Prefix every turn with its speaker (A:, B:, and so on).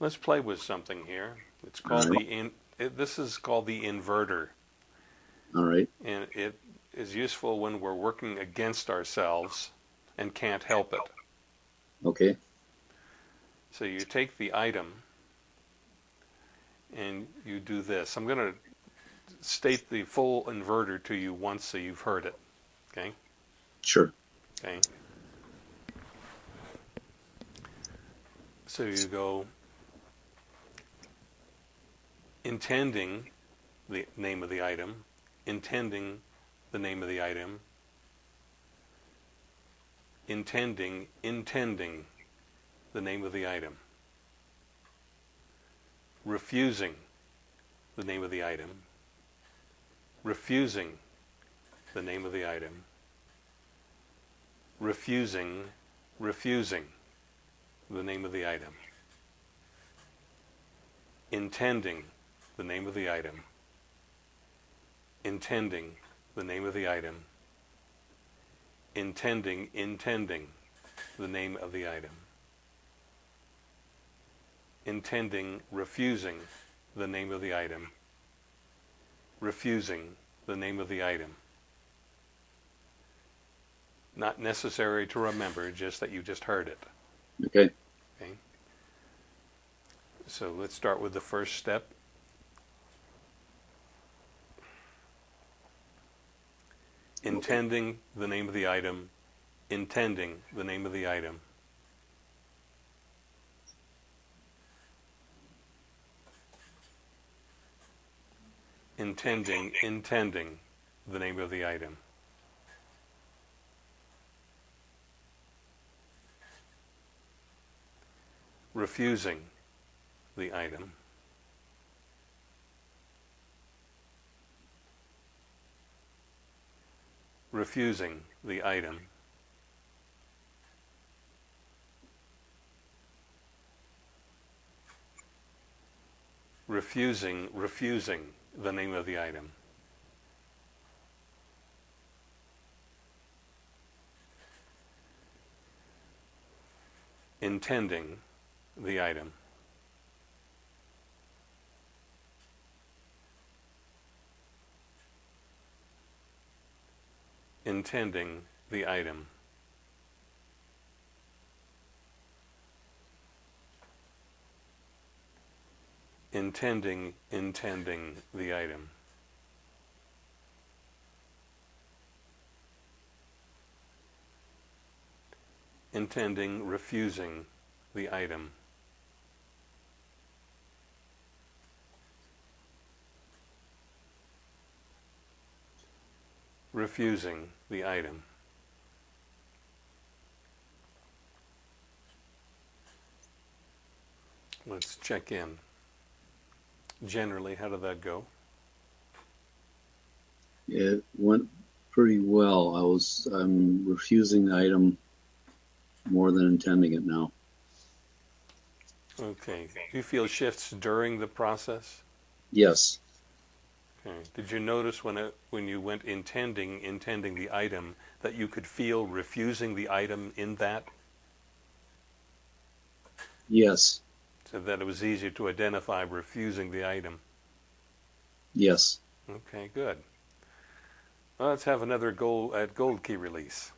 A: Let's play with something here. It's called
B: Alright.
A: the in. It, this is called the inverter,
B: All right.
A: and it is useful when we're working against ourselves and can't help it.
B: Okay.
A: So you take the item and you do this. I'm going to state the full inverter to you once so you've heard it. Okay?
B: Sure.
A: Okay. So you go intending the name of the item, intending the name of the item, intending, intending the name of the item, refusing the name of the item, refusing the name of the item, refusing, refusing the name of the item, intending the name of the item, intending the name of the item, intending, intending the name of the item, intending, refusing the name of the item, refusing the name of the item. Not necessary to remember, just that you just heard it.
B: Okay. Okay.
A: So let's start with the first step. Intending the name of the item, intending the name of the item. Intending, intending the name of the item. Refusing the item. Refusing the item. Refusing, refusing the name of the item. Intending the item. Intending the item. Intending, intending the item. Intending, refusing the item. Refusing the item. Let's check in. Generally, how did that go?
B: It went pretty well. I was I'm refusing the item more than intending it now.
A: Okay. Do you feel shifts during the process?
B: Yes.
A: Did you notice when it, when you went intending intending the item that you could feel refusing the item in that,
B: Yes.
A: so that it was easier to identify refusing the item?
B: Yes.
A: Okay, good. Well, let's have another gold at gold key release.